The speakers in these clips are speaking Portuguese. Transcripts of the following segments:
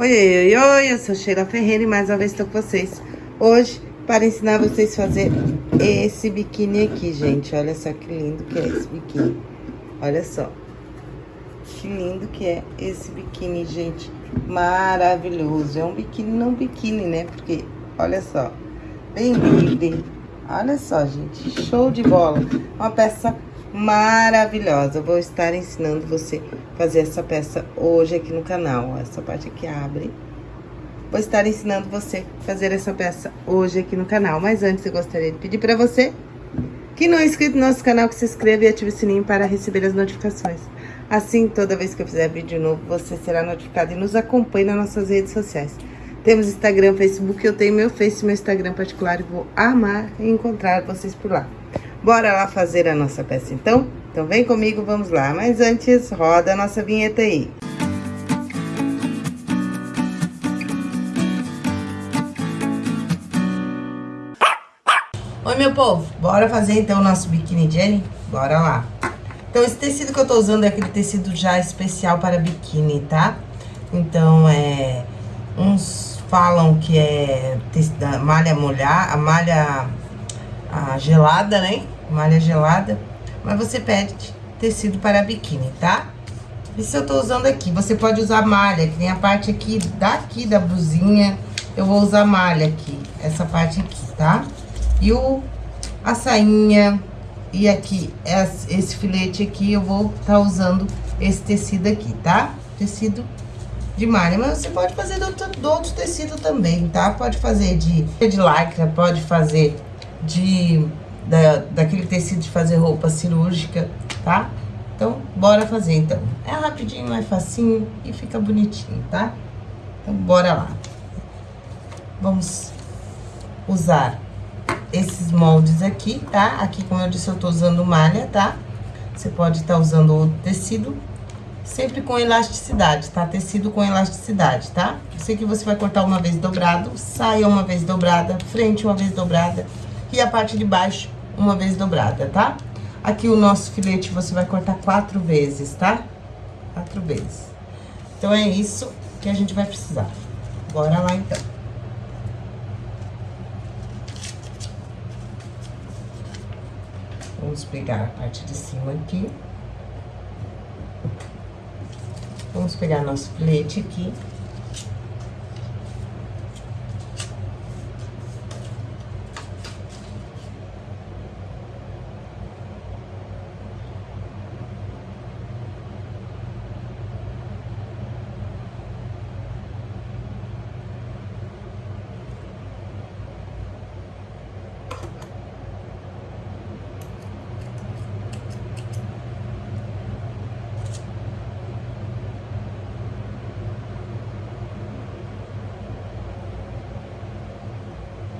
Oi, oi, oi, eu sou Sheila Ferreira e mais uma vez estou com vocês. Hoje, para ensinar vocês a fazer esse biquíni aqui, gente. Olha só que lindo que é esse biquíni. Olha só. Que lindo que é esse biquíni, gente. Maravilhoso. É um biquíni, não biquíni, né? Porque, olha só. Bem livre. Olha só, gente. Show de bola. Uma peça maravilhosa. Vou estar ensinando você fazer essa peça hoje aqui no canal. Essa parte aqui abre. Vou estar ensinando você a fazer essa peça hoje aqui no canal. Mas antes, eu gostaria de pedir para você que não é inscrito no nosso canal, que se inscreva e ative o sininho para receber as notificações. Assim, toda vez que eu fizer vídeo novo, você será notificado e nos acompanhe nas nossas redes sociais. Temos Instagram, Facebook, eu tenho meu Face, meu Instagram particular e vou amar encontrar vocês por lá. Bora lá fazer a nossa peça, então? Então vem comigo, vamos lá. Mas antes, roda a nossa vinheta aí. Oi, meu povo. Bora fazer, então, o nosso biquíni Jenny? Bora lá. Então, esse tecido que eu tô usando é aquele tecido já especial para biquíni, tá? Então, é... Uns falam que é malha molhar, a malha a gelada, né? Malha gelada. Mas você pede tecido para biquíni, tá? Isso eu tô usando aqui. Você pode usar malha, que tem a parte aqui, daqui da blusinha. Eu vou usar malha aqui, essa parte aqui, tá? E o, a sainha, e aqui, esse filete aqui, eu vou tá usando esse tecido aqui, tá? Tecido de malha, mas você pode fazer do outro, do outro tecido também, tá? Pode fazer de, de lycra, pode fazer de da, daquele tecido de fazer roupa cirúrgica, tá? Então, bora fazer, então. É rapidinho, é facinho e fica bonitinho, tá? Então, bora lá. Vamos usar esses moldes aqui, tá? Aqui, como eu disse, eu tô usando malha, tá? Você pode estar tá usando outro tecido, sempre com elasticidade, tá? Tecido com elasticidade, tá? Eu sei que você vai cortar uma vez dobrado, saia uma vez dobrada, frente uma vez dobrada e a parte de baixo uma vez dobrada, tá? Aqui o nosso filete você vai cortar quatro vezes, tá? Quatro vezes. Então, é isso que a gente vai precisar. Bora lá, então. Vamos pegar a parte de cima aqui. Vamos pegar nosso filete aqui.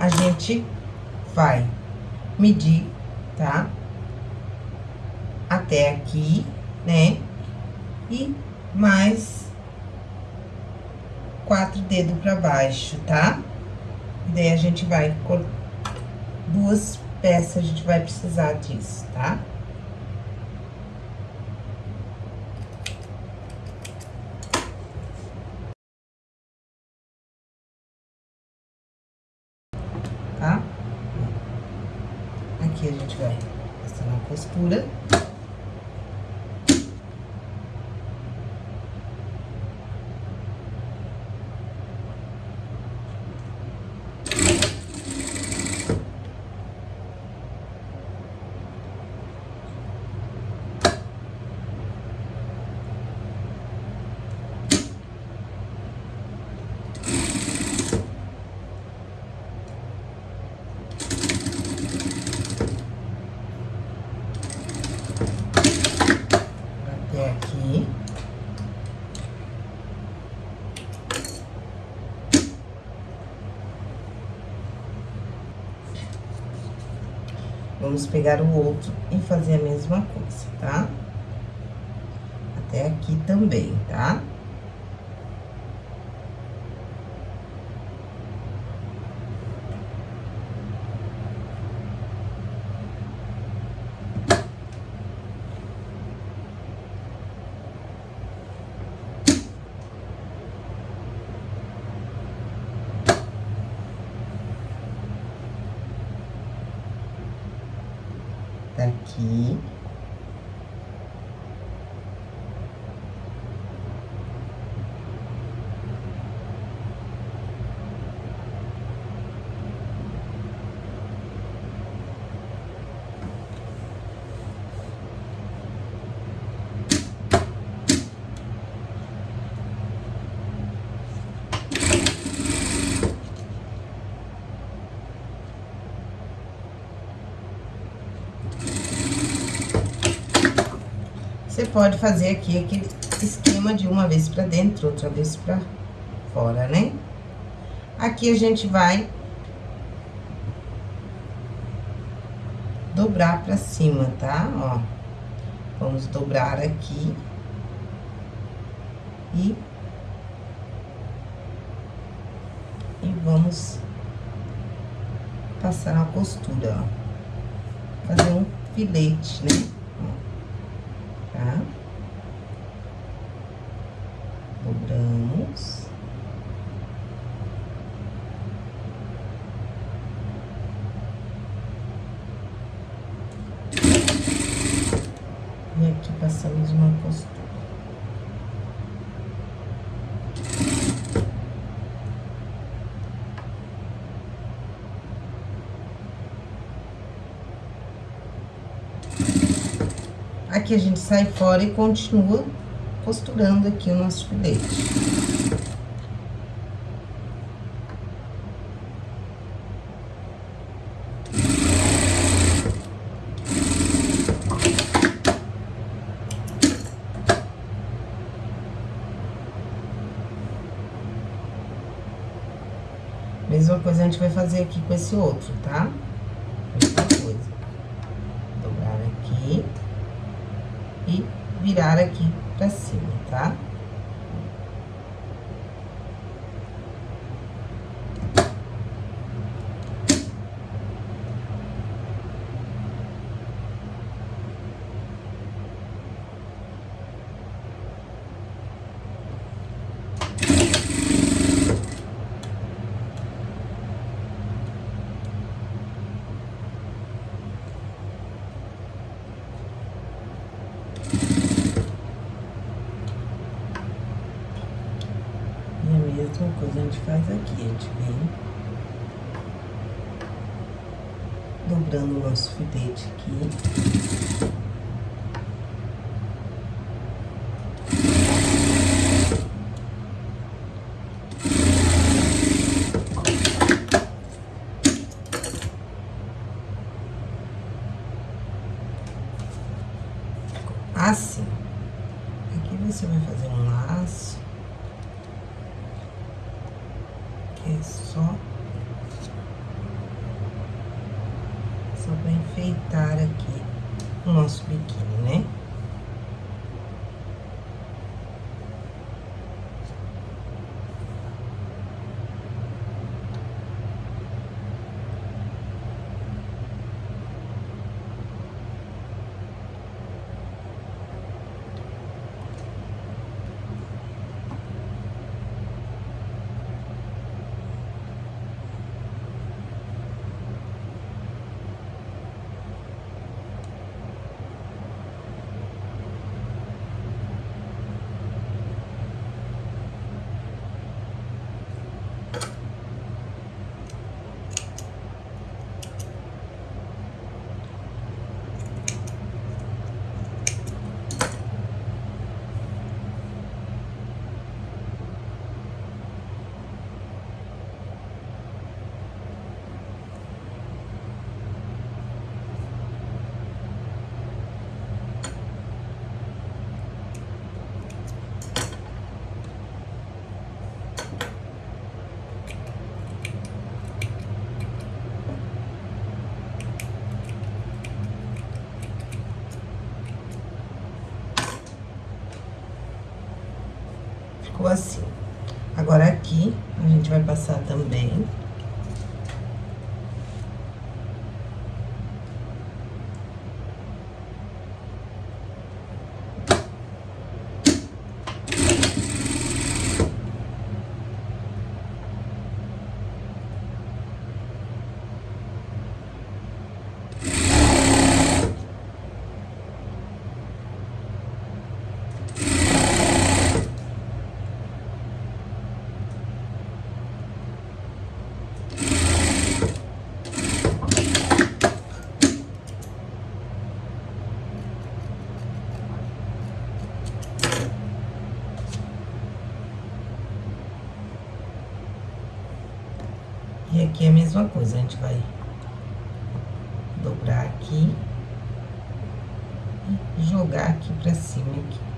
A gente vai medir, tá? Até aqui, né? E mais quatro dedos pra baixo, tá? E daí a gente vai... Duas peças a gente vai precisar disso, tá? Aqui a gente vai passar uma costura. Vamos pegar o outro e fazer a mesma coisa, tá? Até aqui também, tá? Tá? daqui. Você pode fazer aqui aquele esquema de uma vez pra dentro, outra vez pra fora, né? Aqui a gente vai dobrar pra cima, tá? Ó, vamos dobrar aqui e e vamos passar a costura, ó, fazer um filete, né? Tá? Dobramos. E aqui passamos uma costura. Aqui a gente sai fora e continua costurando aqui o nosso filete. Mesma coisa a gente vai fazer aqui com esse outro, tá? Mesma coisa. Dobrar aqui e virar aqui pra cima, tá? Mesma coisa a gente faz aqui, a gente vem dobrando o nosso filete aqui. Vai passar também mesma coisa, a gente vai dobrar aqui e jogar aqui pra cima aqui.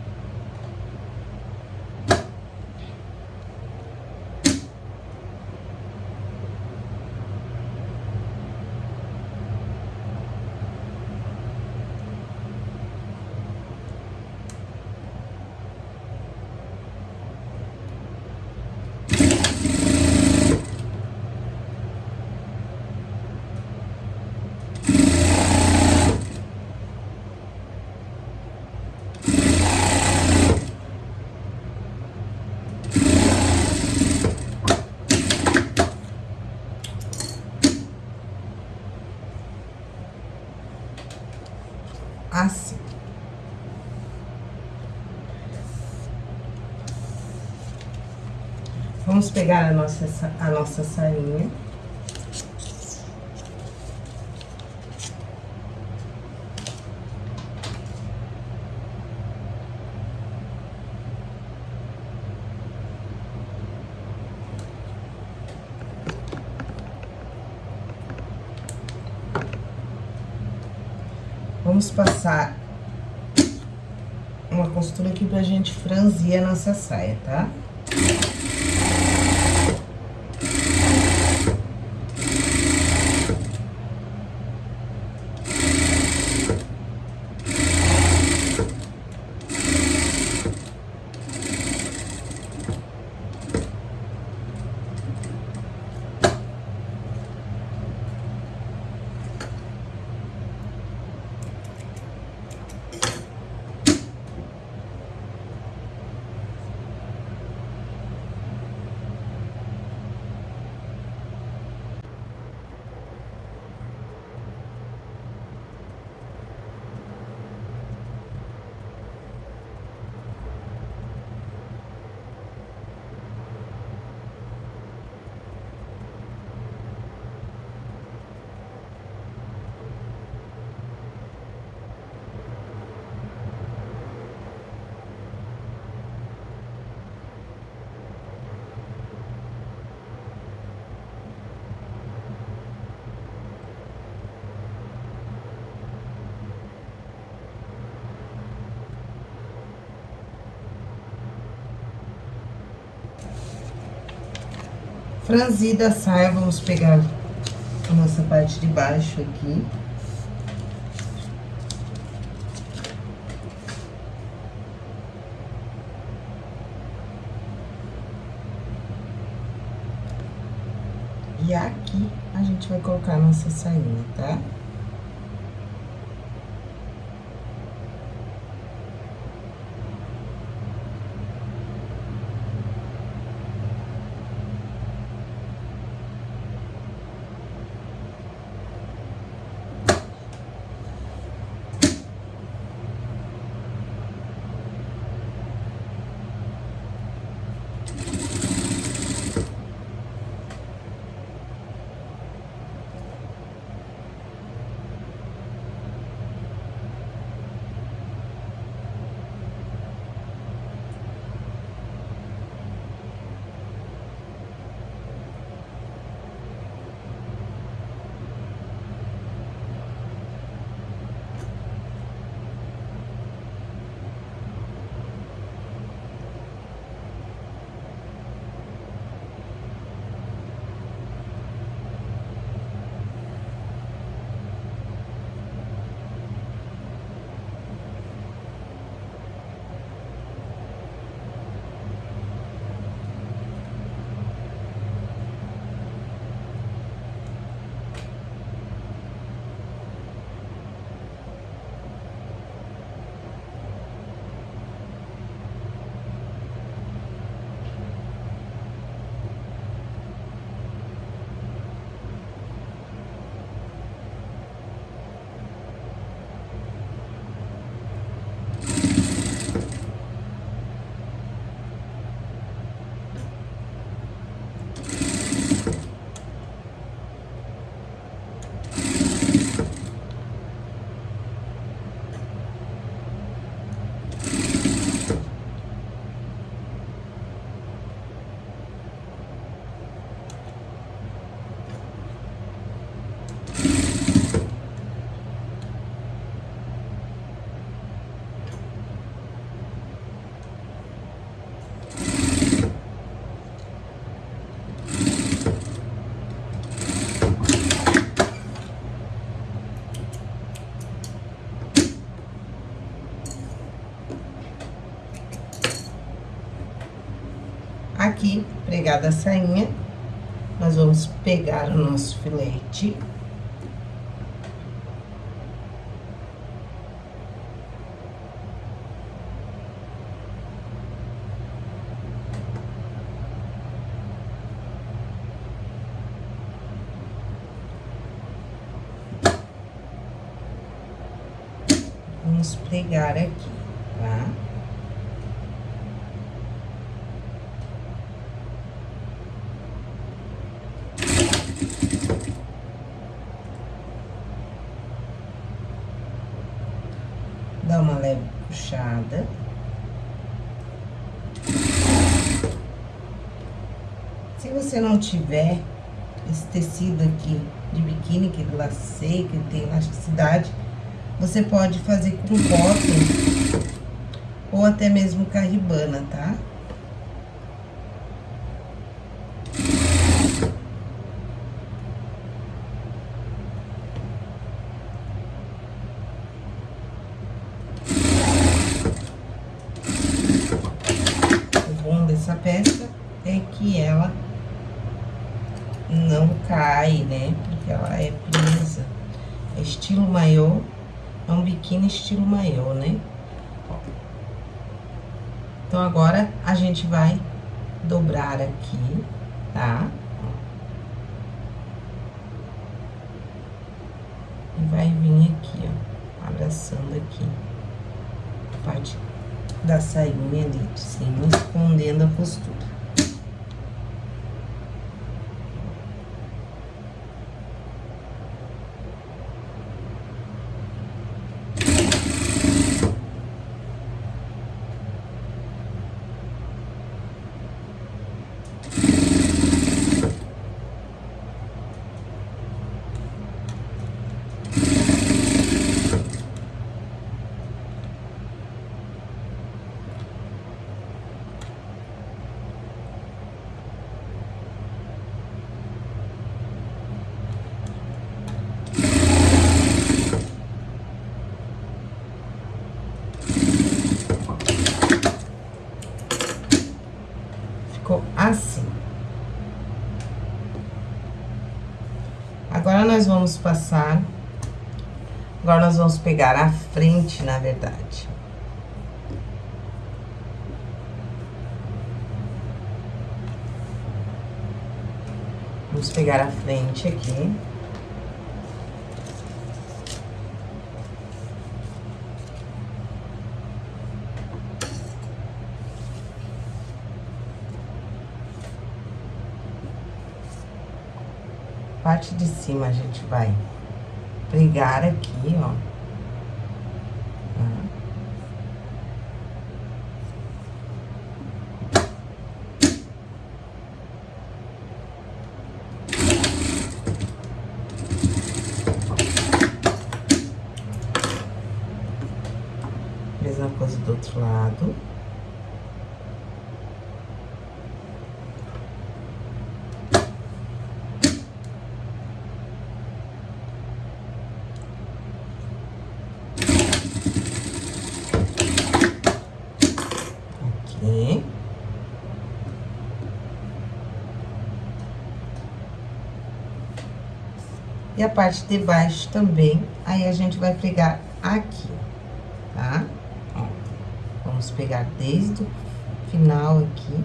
assim. Vamos pegar a nossa, a nossa sainha. Vamos passar uma costura aqui pra gente franzir a nossa saia, tá? Franzida a saia, vamos pegar a nossa parte de baixo aqui. E aqui a gente vai colocar a nossa sainha, tá? Tá? Pegar da sainha, nós vamos pegar o nosso filete. Vamos pregar aqui, tá? Dá uma leve puxada. Se você não tiver esse tecido aqui de biquíni, que lacei, que tem elasticidade, você pode fazer com cotton ou até mesmo carribana, tá? O bom dessa peça é que ela não cai, né? Porque ela é presa. É estilo maiô é um biquíni estilo maiô, né? Então, agora, a gente vai dobrar aqui, tá? E vai vir aqui, ó, abraçando aqui. A parte da sainha ali de cima, escondendo a costura. Ficou assim. Agora, nós vamos passar... Agora, nós vamos pegar a frente, na verdade. Vamos pegar a frente aqui. Parte de cima a gente vai pregar aqui, ó. Tá? Mesma coisa do outro lado. Aqui. E a parte de baixo também, aí a gente vai pregar aqui, tá? Ó, vamos pegar desde o final aqui.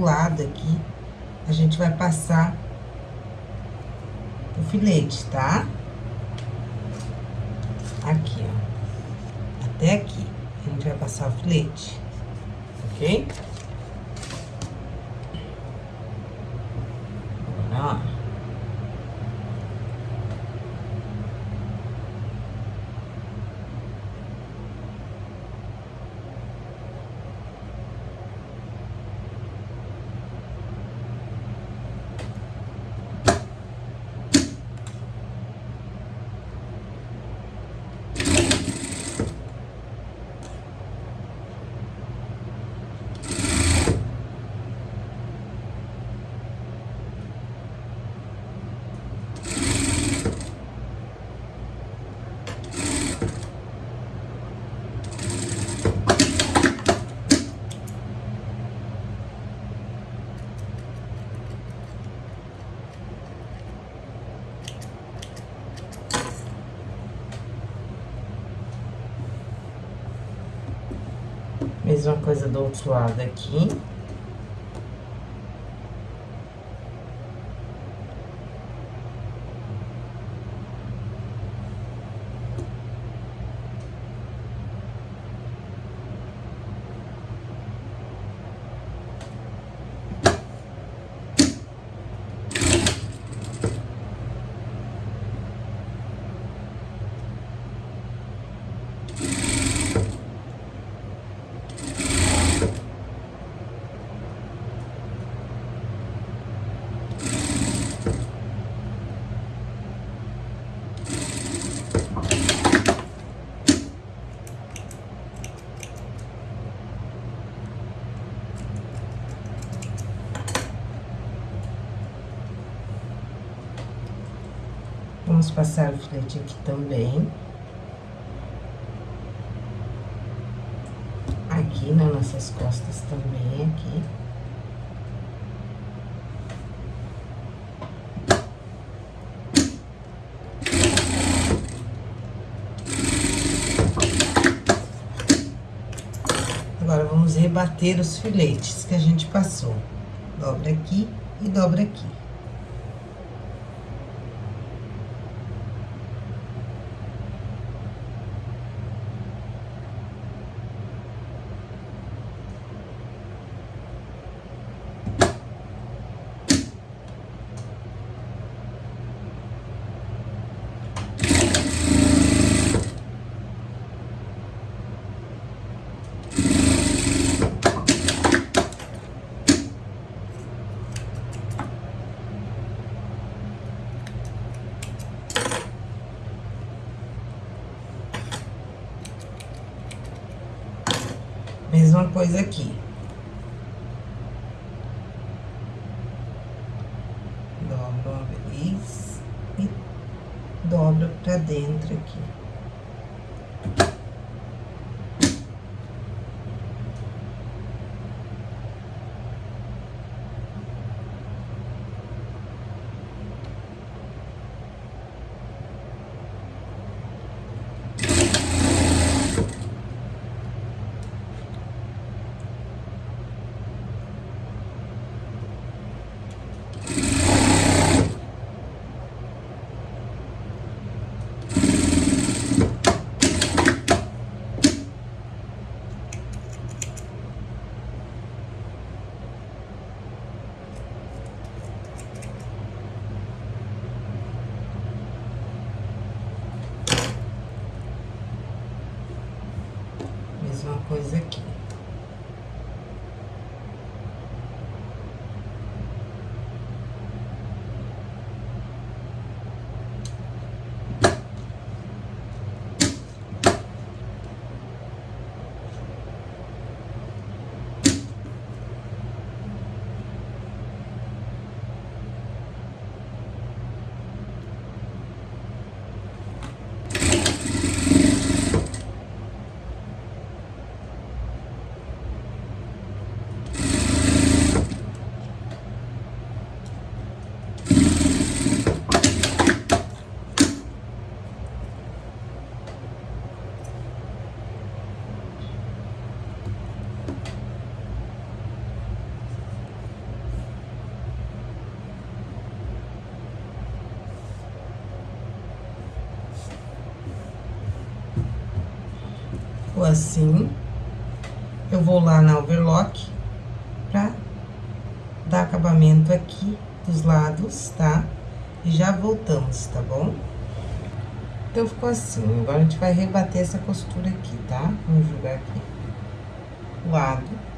Lado aqui, a gente vai passar o filete, tá? Aqui, ó. Até aqui, a gente vai passar o filete, ok? Agora, ó. Mesma coisa do outro lado aqui. Vamos passar o filete aqui também. Aqui nas nossas costas também, aqui. Agora, vamos rebater os filetes que a gente passou. Dobra aqui e dobra aqui. Mesma coisa aqui. Assim. Eu vou lá na overlock pra dar acabamento aqui dos lados, tá? E já voltamos, tá bom? Então, ficou assim. Agora, a gente vai rebater essa costura aqui, tá? Vamos jogar aqui. O lado.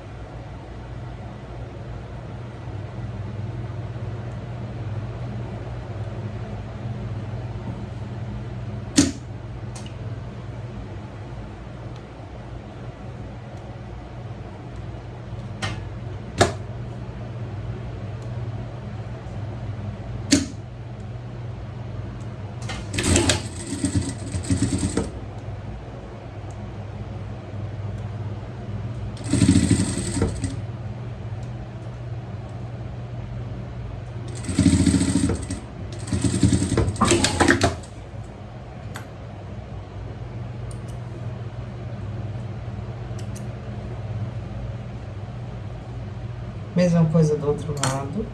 Mesma coisa do outro lado.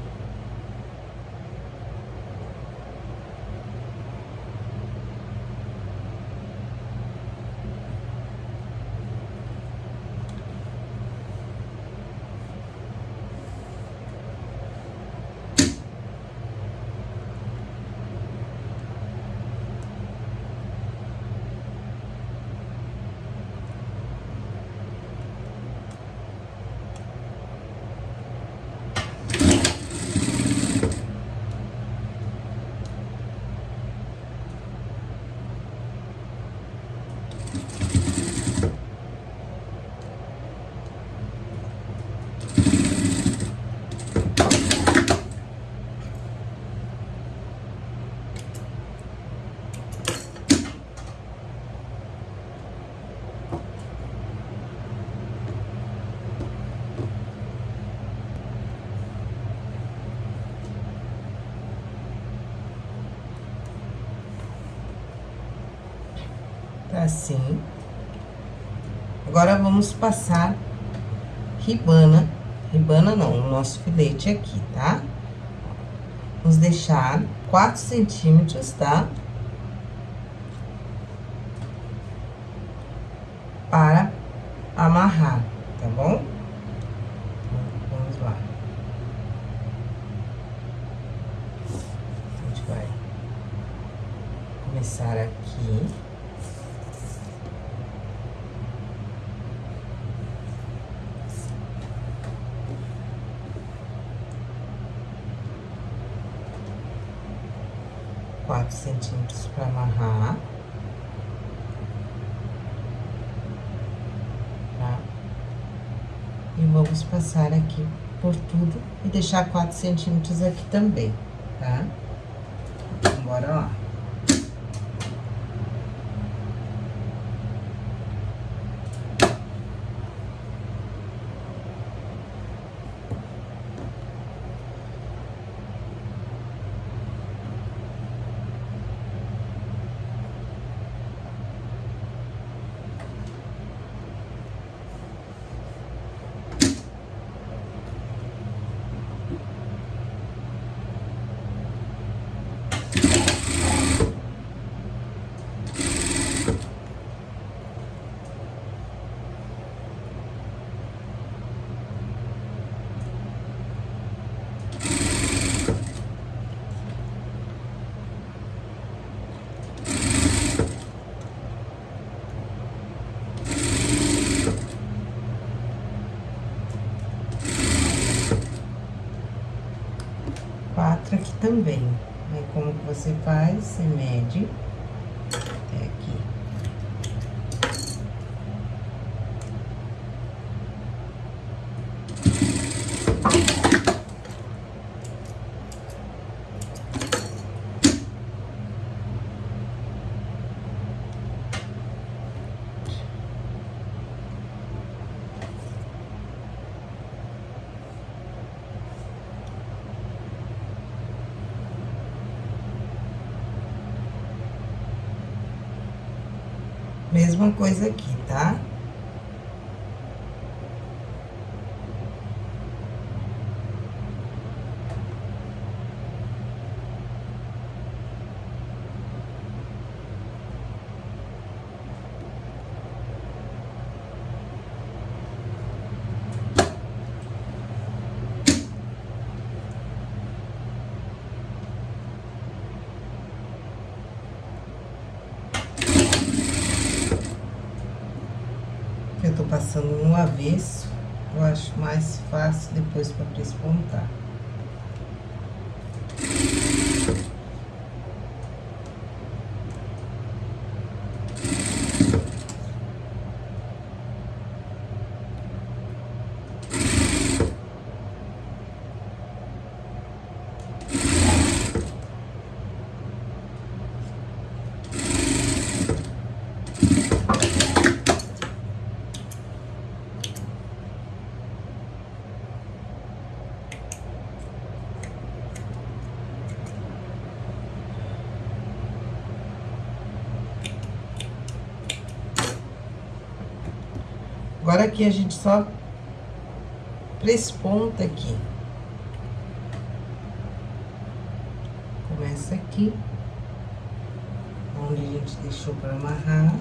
Assim. Agora, vamos passar ribana, ribana não, o nosso filete aqui, tá? Vamos deixar 4 centímetros, tá? Para amarrar, tá bom? Vamos lá. A gente vai começar aqui. quatro centímetros para amarrar. Tá? E vamos passar aqui por tudo e deixar quatro centímetros aqui também, também. Aí, como que você faz? Você mede até aqui. Mesma coisa aqui, tá? Eu tô passando no avesso, eu acho mais fácil depois pra prespontar. Agora aqui a gente só presponta aqui. Começa aqui, onde a gente deixou para amarrar.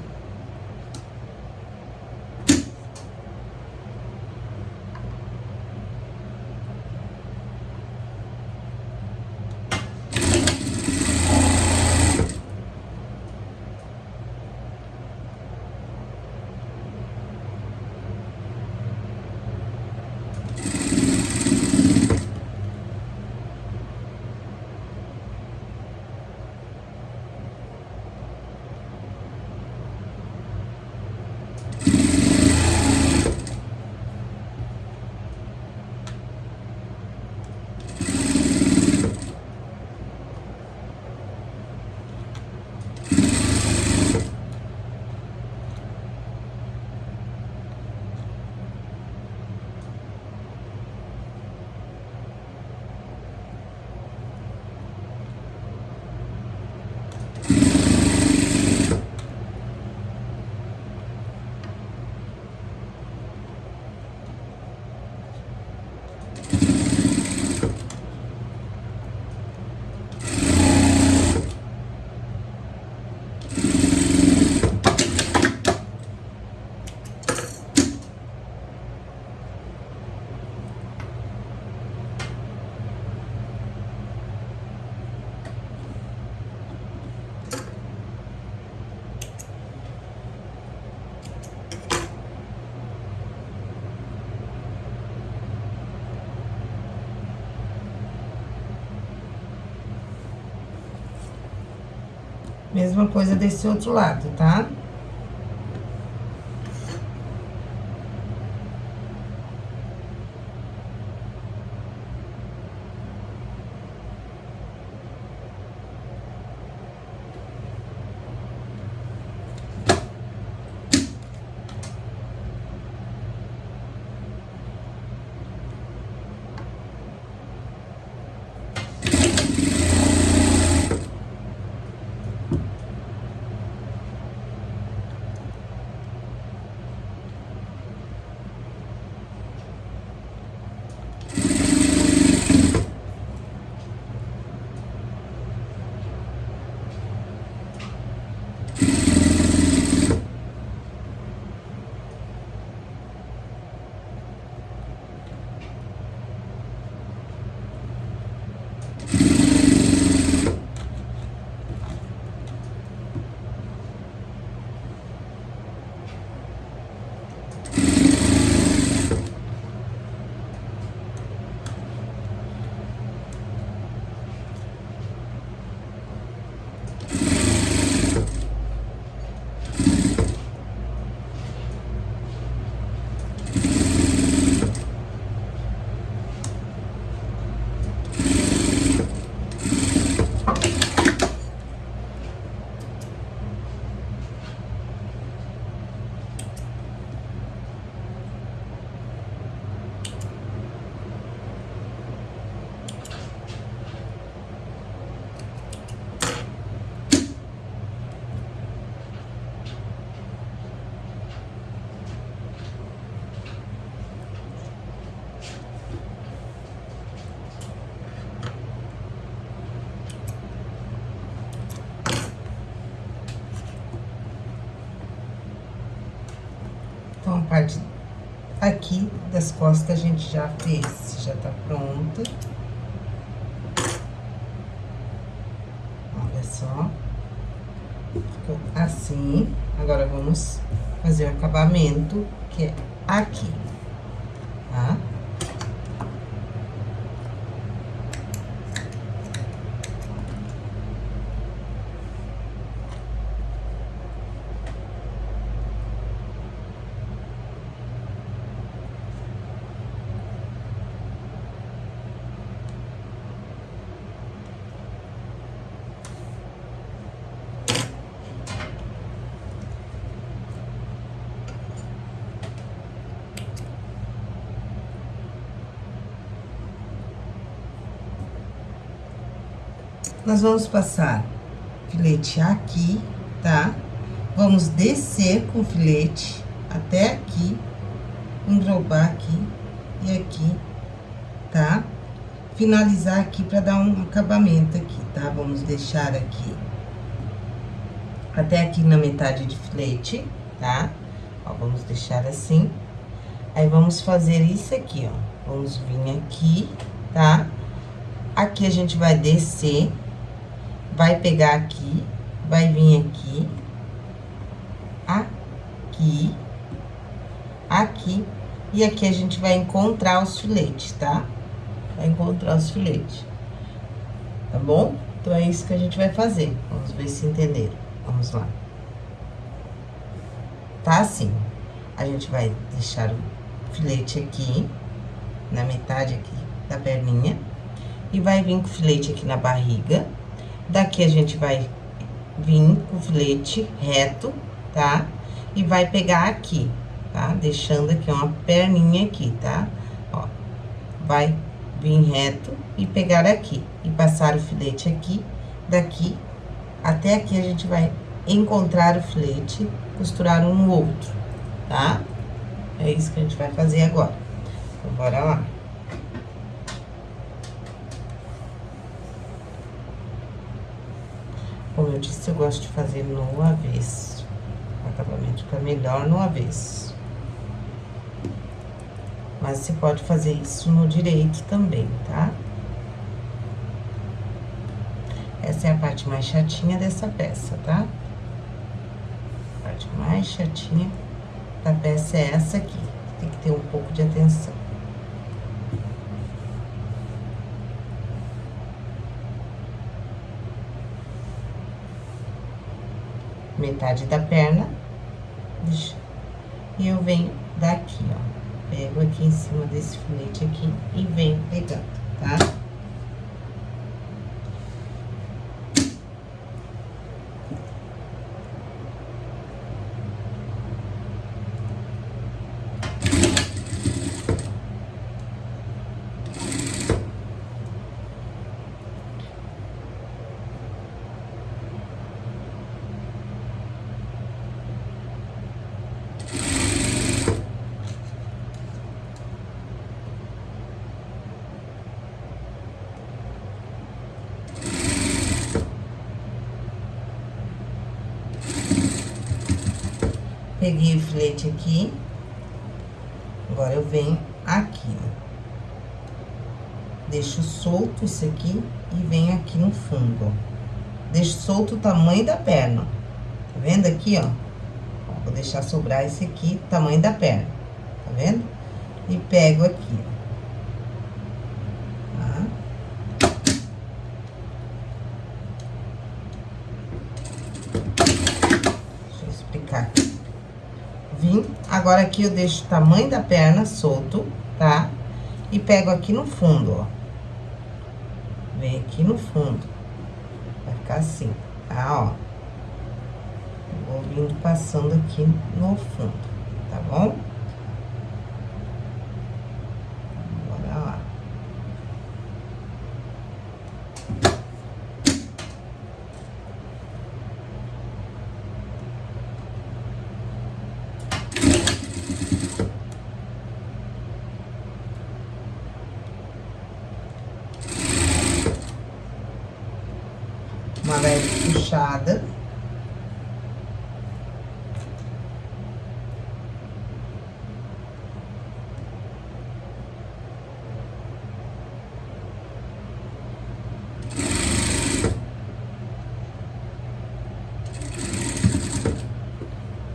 Mesma coisa desse outro lado, tá? Aqui das costas a gente já fez, já tá pronto. Olha só. Ficou assim. Agora, vamos fazer o acabamento, que é aqui, tá? Nós vamos passar filete aqui, tá? Vamos descer com o filete até aqui, englobar aqui e aqui, tá? Finalizar aqui pra dar um acabamento aqui, tá? Vamos deixar aqui até aqui na metade de filete, tá? Ó, vamos deixar assim. Aí, vamos fazer isso aqui, ó. Vamos vir aqui, tá? Aqui a gente vai descer vai pegar aqui, vai vir aqui, aqui, aqui, e aqui a gente vai encontrar os filetes, tá? Vai encontrar os filetes, tá bom? Então, é isso que a gente vai fazer. Vamos ver se entenderam. Vamos lá. Tá assim. A gente vai deixar o filete aqui, na metade aqui da perninha, e vai vir com o filete aqui na barriga Daqui a gente vai vir com o filete reto, tá? E vai pegar aqui, tá? Deixando aqui uma perninha aqui, tá? Ó, vai vir reto e pegar aqui. E passar o filete aqui, daqui até aqui a gente vai encontrar o filete, costurar um no outro, tá? É isso que a gente vai fazer agora. Então, bora lá. Como eu disse, eu gosto de fazer no avesso. O acabamento fica melhor no avesso. Mas você pode fazer isso no direito também, tá? Essa é a parte mais chatinha dessa peça, tá? A parte mais chatinha da peça é essa aqui. Tem que ter um pouco de atenção. Metade da perna, e eu venho daqui, ó, pego aqui em cima desse filete aqui e venho pegando, tá? Peguei o filete aqui. Agora, eu venho aqui, ó. Deixo solto isso aqui e venho aqui no fundo, ó. Deixo solto o tamanho da perna. Tá vendo aqui, ó? Vou deixar sobrar esse aqui, tamanho da perna. Tá vendo? E pego aqui, ó. Agora, aqui eu deixo o tamanho da perna solto, tá? E pego aqui no fundo, ó. Vem aqui no fundo. Vai ficar assim, tá? Ó. Vou vindo passando aqui no fundo, tá bom?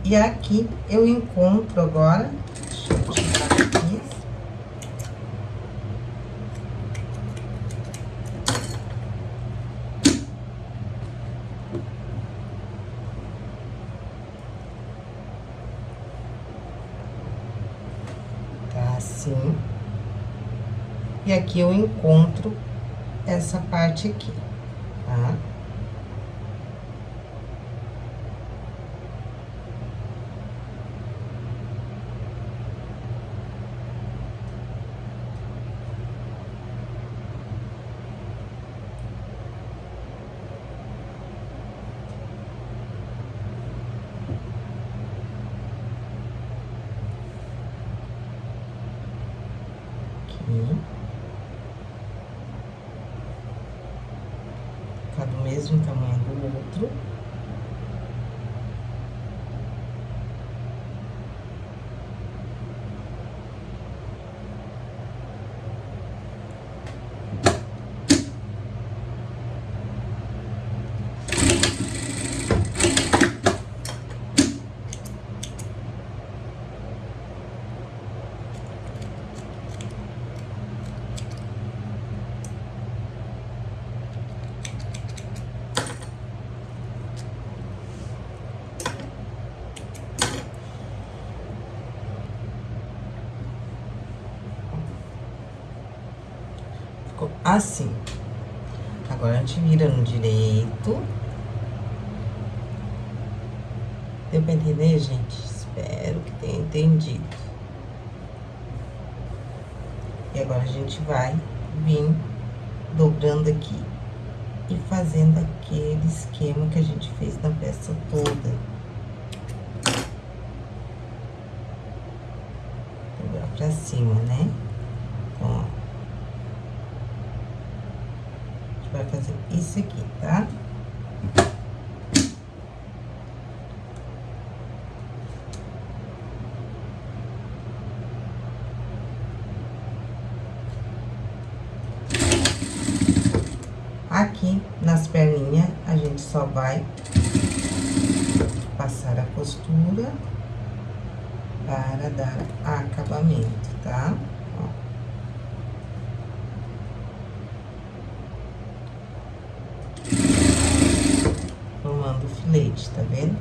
E aqui eu encontro agora. Tá assim. E aqui eu encontro essa parte aqui, tá? Aqui. Tá do mesmo tamanho do outro. Ficou assim. Agora, a gente vira no direito. Deu pra entender, gente? Espero que tenha entendido. E agora, a gente vai vir dobrando aqui. E fazendo aquele esquema que a gente fez na peça toda. Dobrar pra cima, né? Então, ó. A gente vai isso aqui, tá? Aqui, nas perninhas, a gente só vai passar a costura para dar acabamento, tá? Ó. Formando o filete, tá vendo?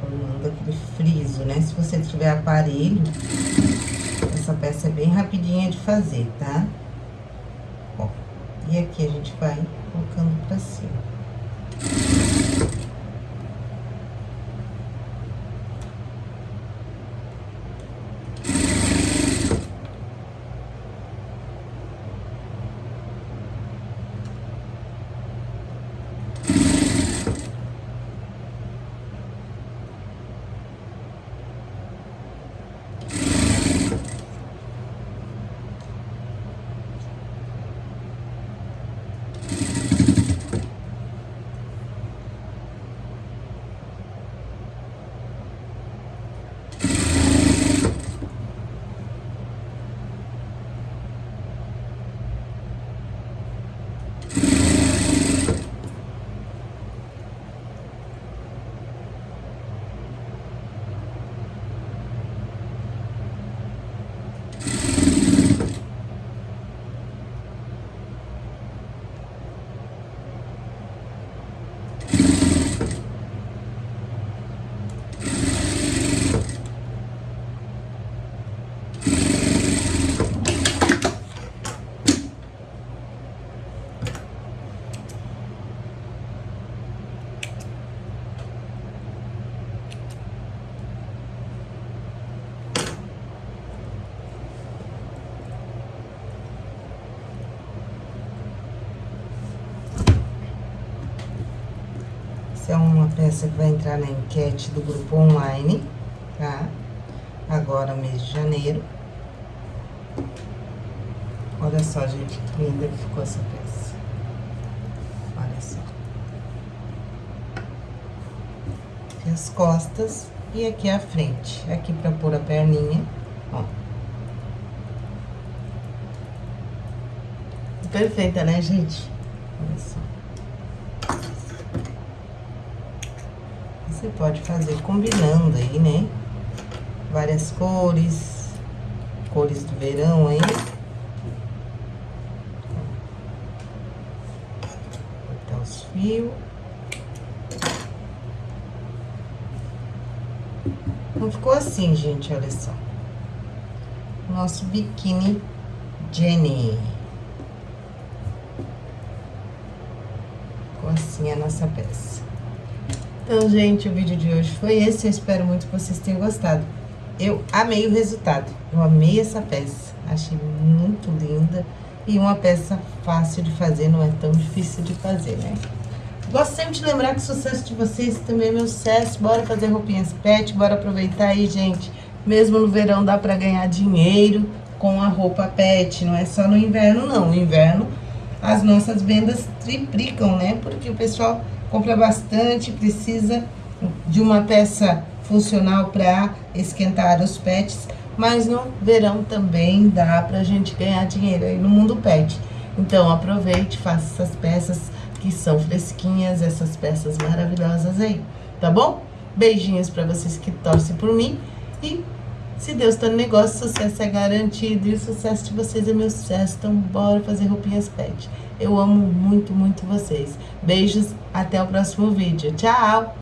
Formando aquele né? Se você tiver aparelho, essa peça é bem rapidinha de fazer, tá? E aqui a gente vai colocando pra cima. Essa é peça que vai entrar na enquete do grupo online, tá? Agora, mês de janeiro. Olha só, gente, que linda que ficou essa peça. Olha só. Aqui as costas e aqui a frente. Aqui pra pôr a perninha, ó. Perfeita, né, gente? Olha só. Você pode fazer combinando aí, né? Várias cores, cores do verão aí. Cortar os fios. Não ficou assim, gente, olha só. Nosso biquíni Jenny. Ficou assim a nossa peça. Então, gente, o vídeo de hoje foi esse. Eu espero muito que vocês tenham gostado. Eu amei o resultado. Eu amei essa peça. Achei muito linda. E uma peça fácil de fazer, não é tão difícil de fazer, né? Gosto sempre de lembrar que o sucesso de vocês também é meu sucesso. Bora fazer roupinhas pet, bora aproveitar aí, gente. Mesmo no verão dá pra ganhar dinheiro com a roupa pet. Não é só no inverno, não. No inverno as nossas vendas triplicam, né? Porque o pessoal compra bastante, precisa de uma peça funcional para esquentar os pets. Mas no verão também dá pra gente ganhar dinheiro aí no mundo pet. Então aproveite, faça essas peças que são fresquinhas, essas peças maravilhosas aí, tá bom? Beijinhos pra vocês que torcem por mim e se Deus tá no negócio, sucesso é garantido e o sucesso de vocês é meu sucesso. Então, bora fazer roupinhas pet. Eu amo muito, muito vocês. Beijos, até o próximo vídeo. Tchau!